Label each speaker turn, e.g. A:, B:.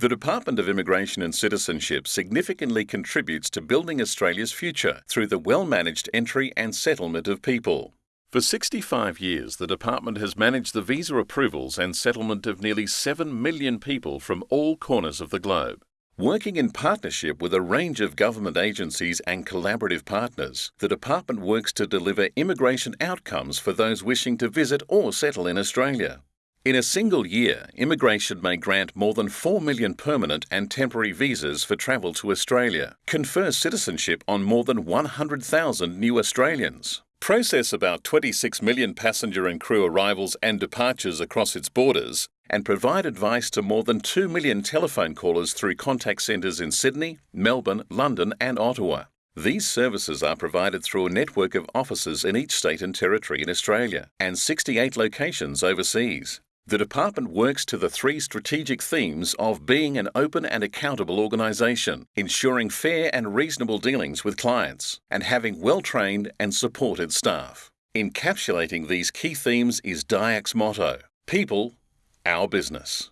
A: The Department of Immigration and Citizenship significantly contributes to building Australia's future through the well managed entry and settlement of people. For 65 years, the Department has managed the visa approvals and settlement of nearly 7 million people from all corners of the globe. Working in partnership with a range of government agencies and collaborative partners, the Department works to deliver immigration outcomes for those wishing to visit or settle in Australia. In a single year, immigration may grant more than 4 million permanent and temporary visas for travel to Australia, confer citizenship on more than 100,000 new Australians, process about 26 million passenger and crew arrivals and departures across its borders, and provide advice to more than 2 million telephone callers through contact centres in Sydney, Melbourne, London, and Ottawa. These services are provided through a network of offices in each state and territory in Australia and 68 locations overseas. The Department works to the three strategic themes of being an open and accountable organisation, ensuring fair and reasonable dealings with clients, and having well trained and supported staff. Encapsulating these key themes is DIAC's motto People, Our Business.